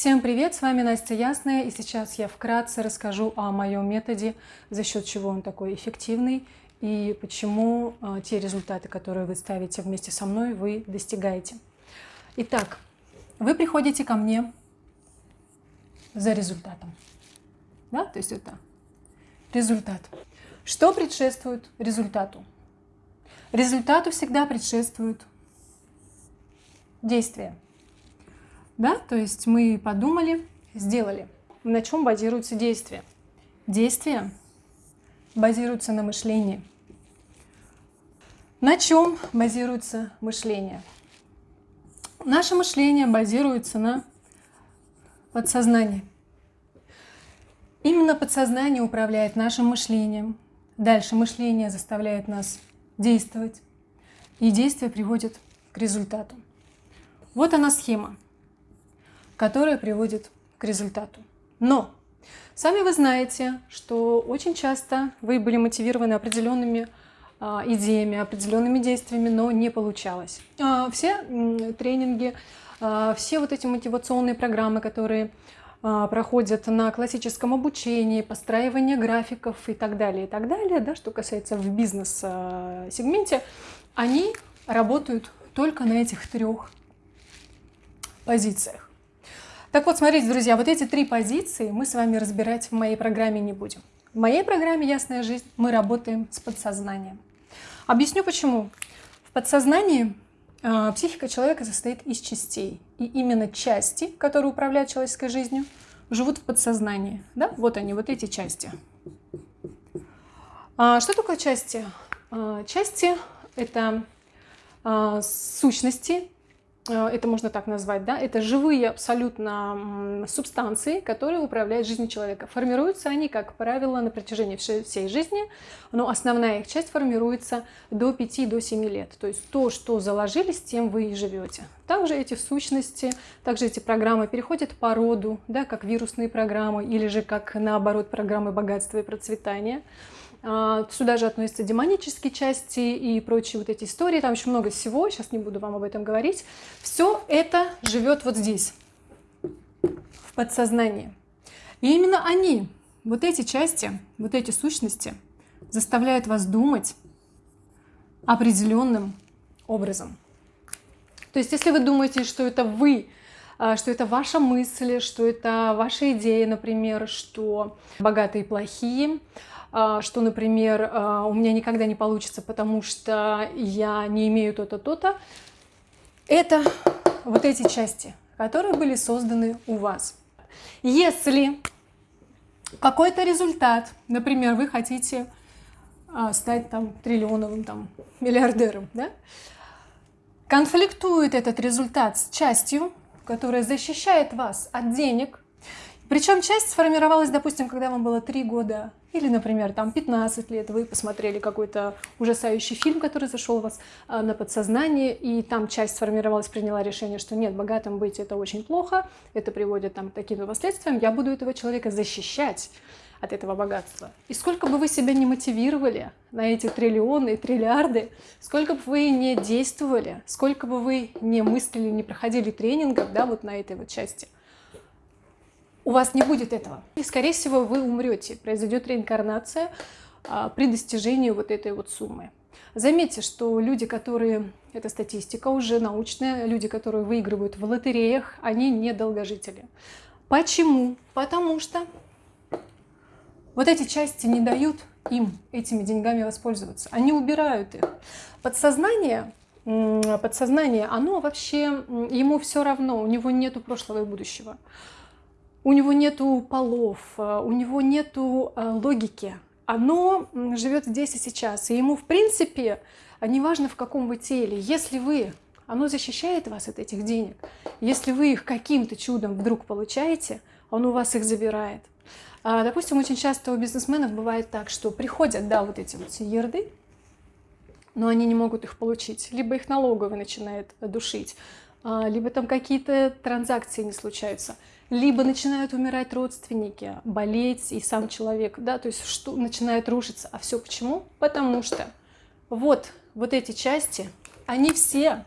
Всем привет, с вами Настя Ясная, и сейчас я вкратце расскажу о моем методе, за счет чего он такой эффективный и почему э, те результаты, которые вы ставите вместе со мной, вы достигаете. Итак, вы приходите ко мне за результатом. Да? То есть это результат. Что предшествует результату? Результату всегда предшествует действие. Да? То есть мы подумали, сделали. На чем базируется действие? Действие базируется на мышлении. На чем базируется мышление? Наше мышление базируется на подсознании. Именно подсознание управляет нашим мышлением. Дальше мышление заставляет нас действовать. И действие приводит к результату. Вот она схема, которая приводит к результату. Но сами вы знаете, что очень часто вы были мотивированы определенными а, идеями, определенными действиями, но не получалось. А, все тренинги, а, все вот эти мотивационные программы, которые проходят на классическом обучении, постраивание графиков и так далее, и так далее, да, что касается в бизнес-сегменте, они работают только на этих трех позициях. Так вот, смотрите, друзья, вот эти три позиции мы с вами разбирать в моей программе не будем. В моей программе «Ясная жизнь» мы работаем с подсознанием. Объясню почему. В подсознании э, психика человека состоит из частей. И именно части, которые управляют человеческой жизнью, живут в подсознании. Да? Вот они, вот эти части. А что такое части? А, части – это а, сущности, это можно так назвать, да, это живые абсолютно субстанции, которые управляют жизнью человека. Формируются они, как правило, на протяжении всей жизни, но основная их часть формируется до 5-7 лет. То есть то, что заложили, с тем вы и живете. Также эти сущности, также эти программы переходят по роду, да, как вирусные программы или же как наоборот программы богатства и процветания. А, сюда же относятся демонические части и прочие вот эти истории. Там еще много всего, сейчас не буду вам об этом говорить. Все это живет вот здесь, в подсознании. И именно они, вот эти части, вот эти сущности, заставляют вас думать определенным образом. То есть, если вы думаете, что это вы, что это ваша мысль, что это ваша идея, например, что богатые плохие, а, что, например, а, у меня никогда не получится, потому что я не имею то-то, то-то. Это вот эти части, которые были созданы у вас. Если какой-то результат, например, вы хотите а, стать там триллионовым там миллиардером, да? конфликтует этот результат с частью, которая защищает вас от денег, причем часть сформировалась, допустим, когда вам было 3 года, или, например, там 15 лет, вы посмотрели какой-то ужасающий фильм, который зашел у вас а, на подсознание, и там часть сформировалась, приняла решение, что нет, богатым быть это очень плохо, это приводит там, к таким последствиям, я буду этого человека защищать от этого богатства. И сколько бы вы себя не мотивировали на эти триллионы триллиарды, сколько бы вы не действовали, сколько бы вы не мыслили, не проходили тренингов, да, вот на этой вот части – у вас не будет этого. И, скорее всего, вы умрете, произойдет реинкарнация а, при достижении вот этой вот суммы. Заметьте, что люди, которые, это статистика уже научная, люди, которые выигрывают в лотереях, они не долгожители. Почему? Потому что вот эти части не дают им этими деньгами воспользоваться. Они убирают их. Подсознание, подсознание, оно вообще, ему все равно, у него нету прошлого и будущего у него нету полов, э, у него нету э, логики. Оно живет здесь и сейчас. И ему, в принципе, неважно в каком вы теле, если вы, оно защищает вас от этих денег, если вы их каким-то чудом вдруг получаете, он у вас их забирает. А, допустим, очень часто у бизнесменов бывает так, что приходят, да, вот эти вот ерды, но они не могут их получить. Либо их налоговый начинает душить, а, либо там какие-то транзакции не случаются либо начинают умирать родственники, болеть и сам человек, да, то есть что начинает рушиться. А все почему? Потому что вот, вот эти части, они все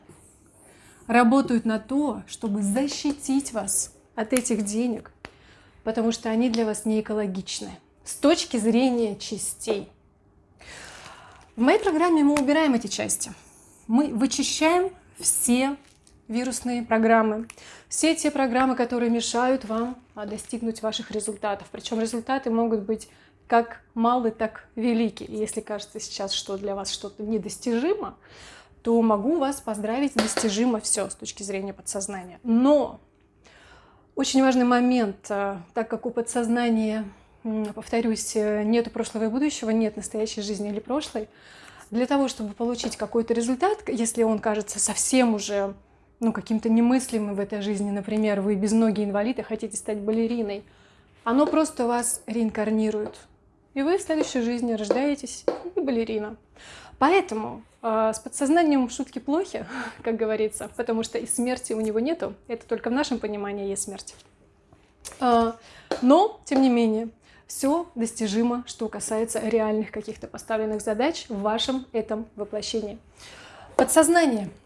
работают на то, чтобы защитить вас от этих денег, потому что они для вас не экологичны с точки зрения частей. В моей программе мы убираем эти части. Мы вычищаем все вирусные программы, все те программы, которые мешают вам а, достигнуть ваших результатов. Причем результаты могут быть как малый, так великий. И если кажется сейчас, что для вас что-то недостижимо, то могу вас поздравить, достижимо все с точки зрения подсознания. Но очень важный момент, а, так как у подсознания, повторюсь, нет прошлого и будущего, нет настоящей жизни или прошлой, для того, чтобы получить какой-то результат, если он кажется совсем уже ну, каким-то немыслимым в этой жизни, например, вы без ноги инвалид и хотите стать балериной, оно просто вас реинкарнирует. И вы в следующей жизни рождаетесь и балерина. Поэтому э, с подсознанием шутки плохи, как говорится, потому что и смерти у него нету. Это только в нашем понимании есть смерть. Э, но, тем не менее, все достижимо, что касается реальных каких-то поставленных задач в вашем этом воплощении. Подсознание –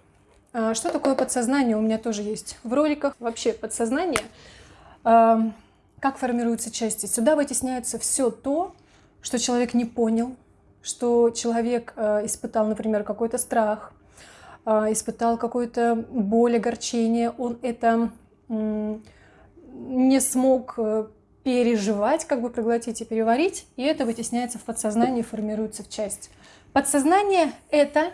что такое подсознание? У меня тоже есть в роликах. Вообще подсознание, а, как формируются части. Сюда вытесняется все то, что человек не понял, что человек а, испытал, например, какой-то страх, испытал какую-то боль, огорчение, он это не смог э, переживать, как бы проглотить и переварить, и это вытесняется в подсознание формируется в часть. Подсознание — это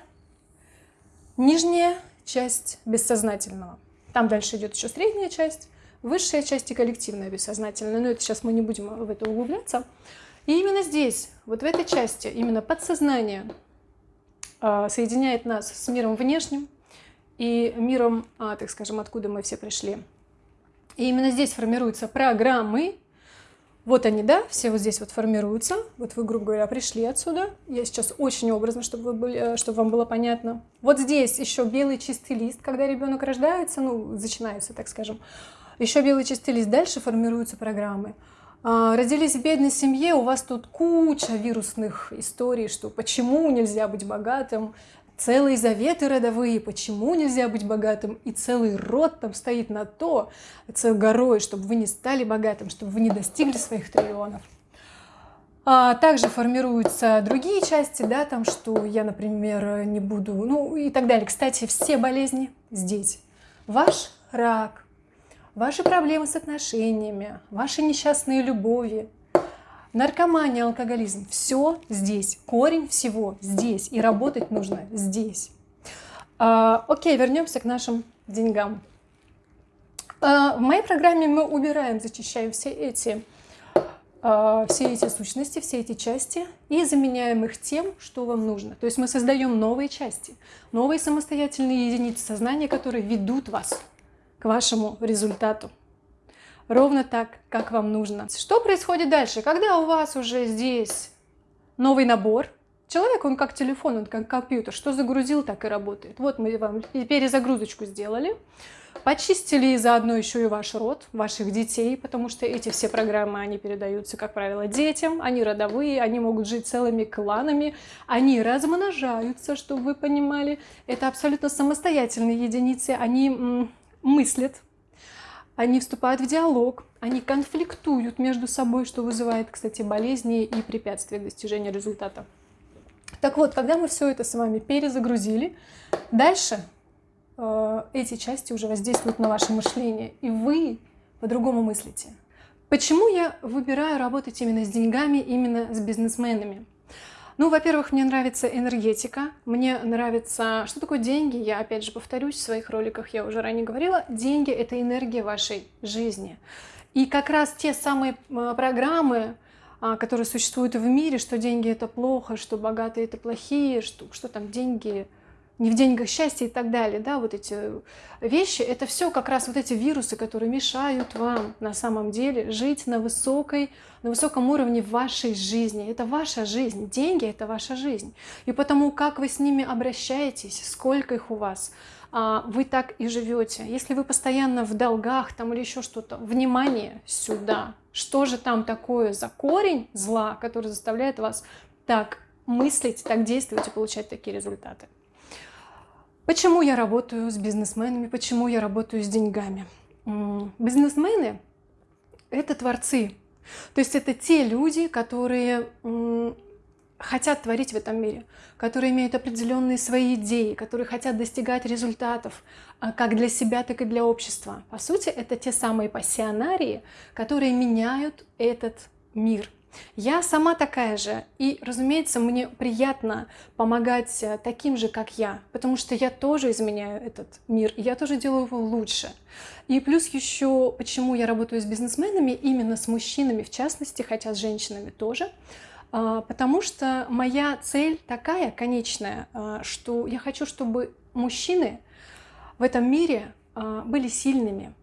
нижняя часть бессознательного. Там дальше идет еще средняя часть, высшая часть и коллективная бессознательная. Но это сейчас мы не будем в это углубляться. И именно здесь, вот в этой части, именно подсознание а, соединяет нас с миром внешним и миром, а, так скажем, откуда мы все пришли. И именно здесь формируются программы, вот они, да, все вот здесь вот формируются. Вот вы, грубо говоря, пришли отсюда. Я сейчас очень образно, чтобы, вы были, э, чтобы вам было понятно. Вот здесь еще белый чистый лист, когда ребенок рождается, ну, начинается, так скажем. Еще белый чистый лист. Дальше формируются программы. А, родились в бедной семье, у вас тут куча вирусных историй, что почему нельзя быть богатым, целые заветы родовые, почему нельзя быть богатым, и целый род там стоит на то, целой горой, чтобы вы не стали богатым, чтобы вы не достигли своих триллионов. А также формируются другие части, да, там, что я, например, не буду, ну и так далее. Кстати, все болезни здесь. Ваш рак, ваши проблемы с отношениями, ваши несчастные любови, Наркомания, алкоголизм, все здесь, корень всего здесь, и работать нужно здесь. А, окей, вернемся к нашим деньгам. А, в моей программе мы убираем, зачищаем все эти, а, все эти сущности, все эти части и заменяем их тем, что вам нужно. То есть мы создаем новые части, новые самостоятельные единицы сознания, которые ведут вас к вашему результату ровно так, как вам нужно. Что происходит дальше? Когда у вас уже здесь новый набор, человек, он как телефон, он как компьютер, что загрузил, так и работает. Вот мы вам перезагрузочку сделали, почистили заодно еще и ваш род, ваших детей, потому что эти все программы, они передаются, как правило, детям, они родовые, они могут жить целыми кланами, они размножаются, чтобы вы понимали. Это абсолютно самостоятельные единицы, они мыслят, они вступают в диалог, они конфликтуют между собой, что вызывает, кстати, болезни и препятствия к достижению результата. Так вот, когда мы все это с вами перезагрузили, дальше э, эти части уже воздействуют на ваше мышление, и вы по-другому мыслите. Почему я выбираю работать именно с деньгами, именно с бизнесменами? Ну, во-первых, мне нравится энергетика, мне нравится... Что такое деньги? Я, опять же, повторюсь, в своих роликах я уже ранее говорила. Деньги — это энергия вашей жизни. И как раз те самые программы, а, которые существуют в мире, что деньги — это плохо, что богатые — это плохие, что, что там деньги не в деньгах счастье и так далее, да, вот эти вещи, это все как раз вот эти вирусы, которые мешают вам на самом деле жить на высокой, на высоком уровне вашей жизни. Это ваша жизнь, деньги — это ваша жизнь. И потому, как вы с ними обращаетесь, сколько их у вас, а, вы так и живете. Если вы постоянно в долгах там или еще что-то, внимание сюда. Что же там такое за корень зла, который заставляет вас так мыслить, так действовать и получать такие результаты? Почему я работаю с бизнесменами, почему я работаю с деньгами? бизнесмены — это творцы. То есть это те люди, которые хотят творить в этом мире, которые имеют определенные свои идеи, которые хотят достигать результатов а, как для себя, так и для общества. По сути, это те самые пассионарии, которые меняют этот мир. Я сама такая же, и, разумеется, мне приятно помогать э, таким же, как я, потому что я тоже изменяю этот мир, я тоже делаю его лучше. И плюс еще, почему я работаю с бизнесменами, именно с мужчинами в частности, хотя с женщинами тоже, а, потому что моя цель такая конечная, а, что я хочу, чтобы мужчины в этом мире а, были сильными,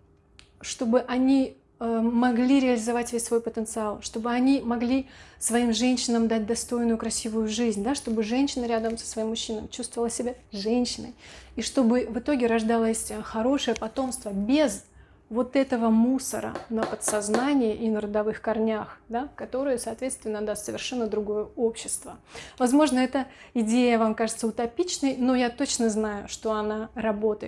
чтобы они могли реализовать весь свой потенциал, чтобы они могли своим женщинам дать достойную, красивую жизнь, да, чтобы женщина рядом со своим мужчиной чувствовала себя женщиной, и чтобы в итоге рождалось хорошее потомство без вот этого мусора на подсознании и на родовых корнях, да, которые, соответственно, даст совершенно другое общество. Возможно, эта идея вам кажется утопичной, но я точно знаю, что она работает.